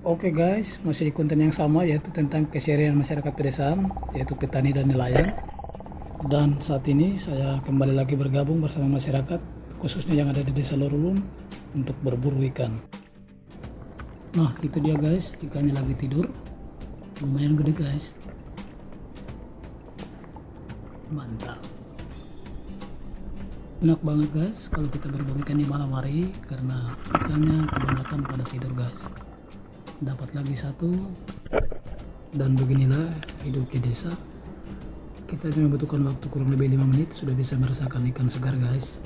Oke guys, masih di konten yang sama yaitu tentang keseharian masyarakat pedesaan, yaitu petani dan nelayan. Dan saat ini saya kembali lagi bergabung bersama masyarakat, khususnya yang ada di desa Lorulun, untuk berburu ikan. Nah, itu dia guys, ikannya lagi tidur. Lumayan gede guys. Mantap. Enak banget guys kalau kita berburu ikan di malam hari karena ikannya kebanyakan pada tidur guys dapat lagi satu. Dan beginilah hidup di desa. Kita cuma membutuhkan waktu kurang lebih 5 menit sudah bisa merasakan ikan segar guys.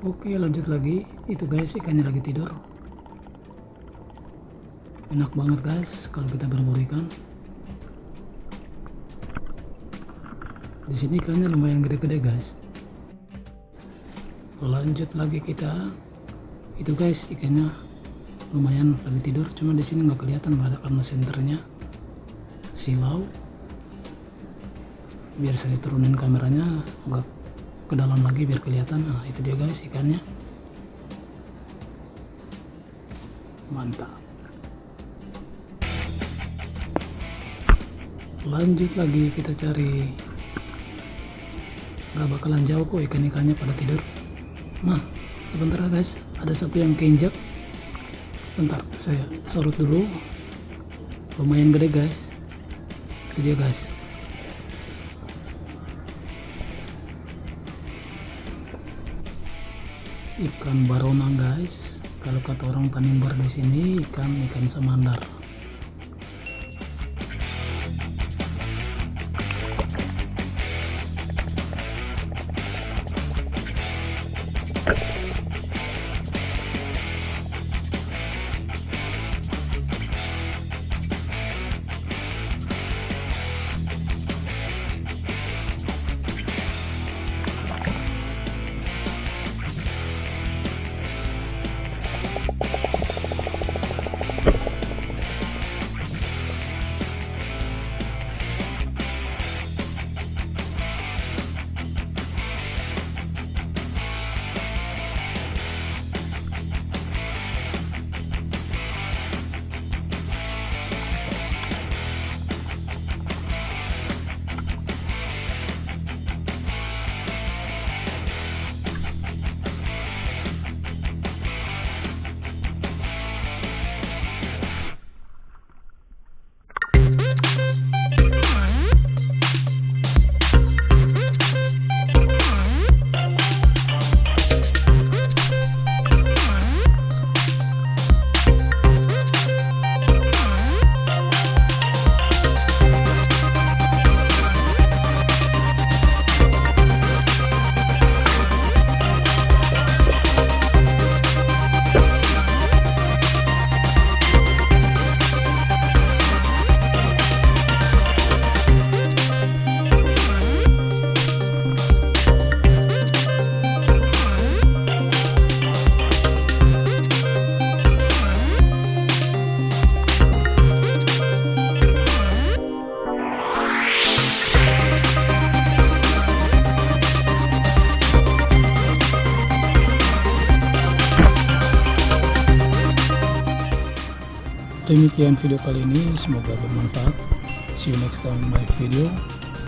Oke lanjut lagi. Itu guys ikannya lagi tidur enak banget guys kalau kita berburu ikan di sini ikannya lumayan gede-gede guys. Lanjut lagi kita. Itu guys ikannya lumayan lagi tidur cuma di sini nggak kelihatan ada karena senternya. Silau. Biar saya turunin kameranya agak ke dalam lagi biar kelihatan. Nah itu dia guys ikannya. Mantap lanjut lagi kita cari. Nggak bakalan jauh kok ikan-ikannya pada tidur. Nah sebentar guys. Ada satu yang keinjak. Bentar saya sorot dulu. Lumayan gede guys. Itu dia guys. Ikan barona guys. Kalau kata orang tanimbar di sini ikan ikan samandar demikian video kali ini semoga bermanfaat. See you next time my video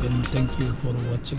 and thank you for watching